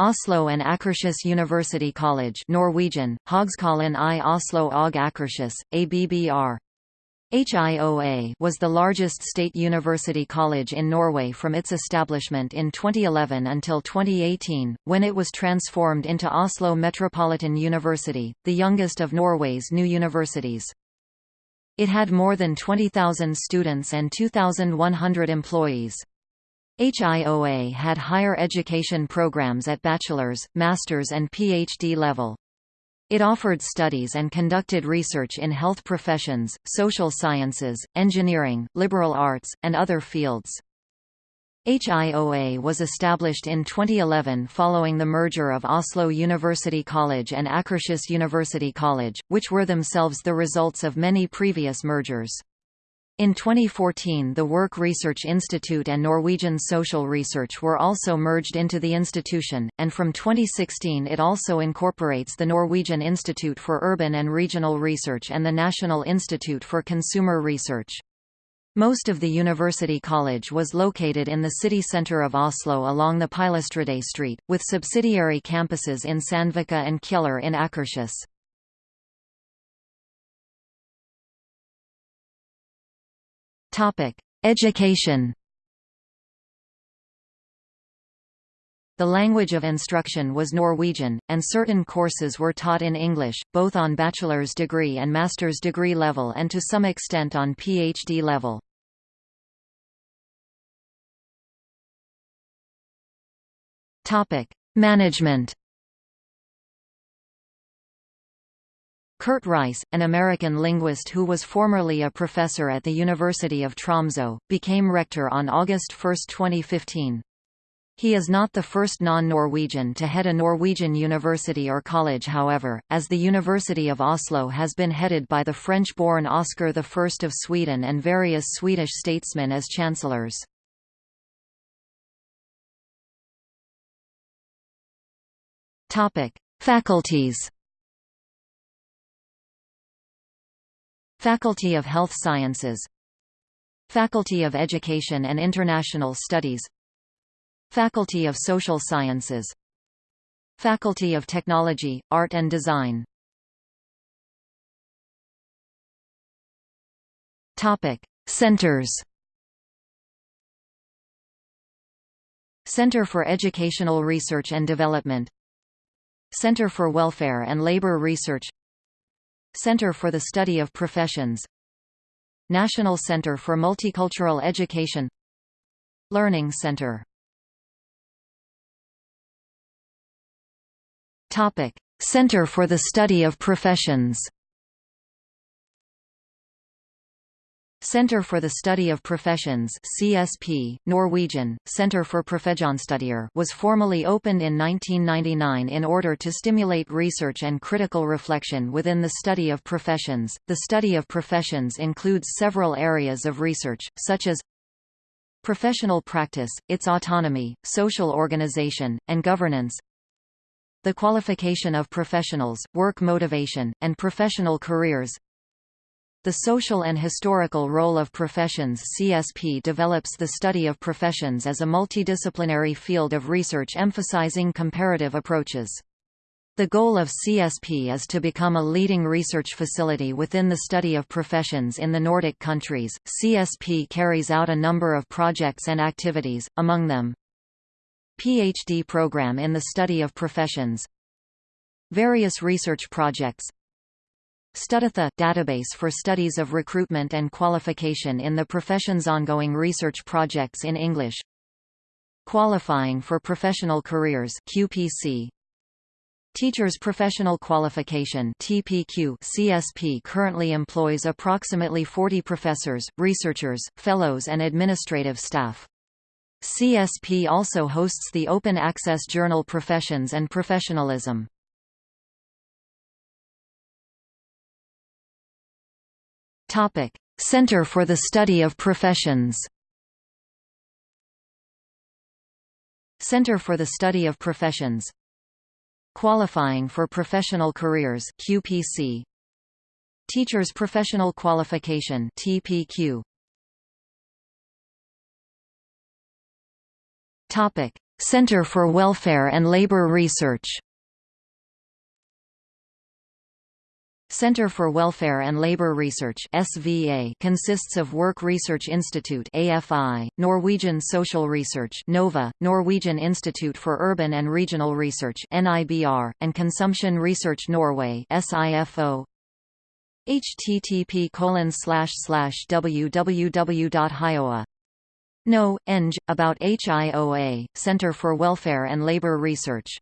Oslo and Akershus University College Norwegian, Høgskolen i Oslo og Akershus, ABBR. HIOA was the largest state university college in Norway from its establishment in 2011 until 2018, when it was transformed into Oslo Metropolitan University, the youngest of Norway's new universities. It had more than 20,000 students and 2,100 employees. HIOA had higher education programs at bachelor's, master's and PhD level. It offered studies and conducted research in health professions, social sciences, engineering, liberal arts, and other fields. HIOA was established in 2011 following the merger of Oslo University College and Akershus University College, which were themselves the results of many previous mergers. In 2014 the Work Research Institute and Norwegian Social Research were also merged into the institution, and from 2016 it also incorporates the Norwegian Institute for Urban and Regional Research and the National Institute for Consumer Research. Most of the University College was located in the city centre of Oslo along the Pilestredet Street, with subsidiary campuses in Sandvika and Kjeller in Akershus. Topic: Education. The language of instruction was Norwegian, and certain courses were taught in English, both on bachelor's degree and master's degree level and to some extent on PhD level. Management Kurt Rice, an American linguist who was formerly a professor at the University of Tromsø, became rector on August 1, 2015. He is not the first non-Norwegian to head a Norwegian university or college however, as the University of Oslo has been headed by the French-born Oscar I of Sweden and various Swedish statesmen as chancellors. Faculties Faculty of Health Sciences. Faculty of Education and International Studies. Faculty of Social Sciences. Faculty of Technology, Art and Design. Topic: Centers. Center for Educational Research and Development. Center for Welfare and Labor Research Center for the Study of Professions. National Center for Multicultural Education. Learning Center. Center for the Study of Professions Center for the Study of Professions CSP, Norwegian, Center for Profesjonsstudier was formally opened in 1999 in order to stimulate research and critical reflection within the study of professions. The study of professions includes several areas of research, such as professional practice, its autonomy, social organization, and governance, the qualification of professionals, work motivation, and professional careers, the social and historical role of professions CSP develops the study of professions as a multidisciplinary field of research emphasizing comparative approaches. The goal of CSP is to become a leading research facility within the study of professions in the Nordic countries. CSP carries out a number of projects and activities, among them PhD program in the study of professions, various research projects, StudData database for studies of recruitment and qualification in the professions ongoing research projects in English Qualifying for Professional Careers QPC Teachers Professional Qualification TPQ CSP currently employs approximately 40 professors, researchers, fellows and administrative staff. CSP also hosts the open access journal Professions and Professionalism. Topic: Center for the Study of Professions. Center for the Study of Professions. Qualifying for Professional Careers QPC. Teachers Professional Qualification TPQ. Topic: Center for Welfare and Labor Research Center for Welfare and Labour Research (SVA) consists of Work Research Institute (AFI), Norwegian Social Research (NOVA), Norwegian Institute for Urban and Regional Research (NIBR), and Consumption Research Norway (SIFO). http colon slash www.hioa no, eng, about HIOA, Center for Welfare and Labour Research